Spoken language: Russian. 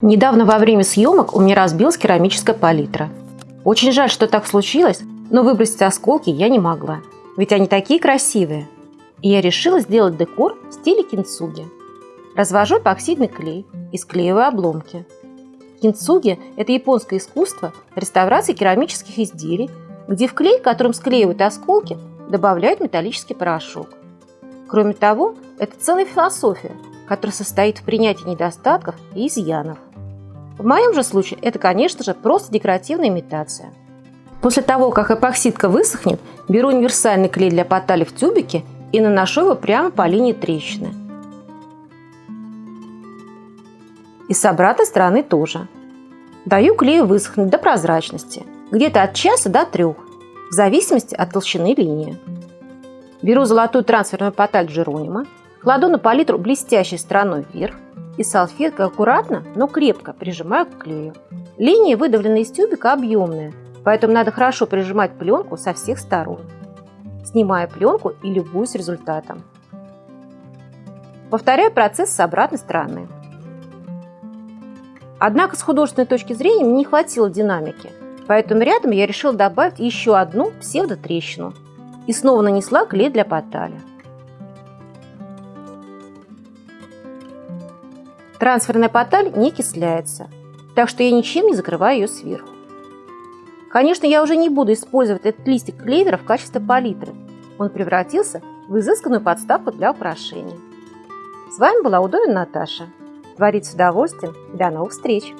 Недавно во время съемок у меня разбилась керамическая палитра. Очень жаль, что так случилось, но выбросить осколки я не могла, ведь они такие красивые. И я решила сделать декор в стиле кинцуги. Развожу эпоксидный клей и склеиваю обломки. Кинцуги – это японское искусство реставрации керамических изделий, где в клей, которым склеивают осколки, добавляют металлический порошок. Кроме того, это целая философия, которая состоит в принятии недостатков и изъянов. В моем же случае это, конечно же, просто декоративная имитация. После того, как эпоксидка высохнет, беру универсальный клей для потали в тюбике и наношу его прямо по линии трещины. И с обратной стороны тоже. Даю клею высохнуть до прозрачности, где-то от часа до трех, в зависимости от толщины линии. Беру золотую трансферную поталь Джеронима, кладу на палитру блестящей стороной вверх и салфеткой аккуратно, но крепко прижимаю к клею. Линии, выдавленные из тюбика, объемные, поэтому надо хорошо прижимать пленку со всех сторон. Снимаю пленку и любуюсь результатом. Повторяю процесс с обратной стороны. Однако с художественной точки зрения мне не хватило динамики, поэтому рядом я решила добавить еще одну псевдотрещину и снова нанесла клей для потали. Трансферная поталь не окисляется, так что я ничем не закрываю ее сверху. Конечно, я уже не буду использовать этот листик клевера в качестве палитры. Он превратился в изысканную подставку для украшений. С вами была Удовина Наташа. Творить с удовольствием. До новых встреч!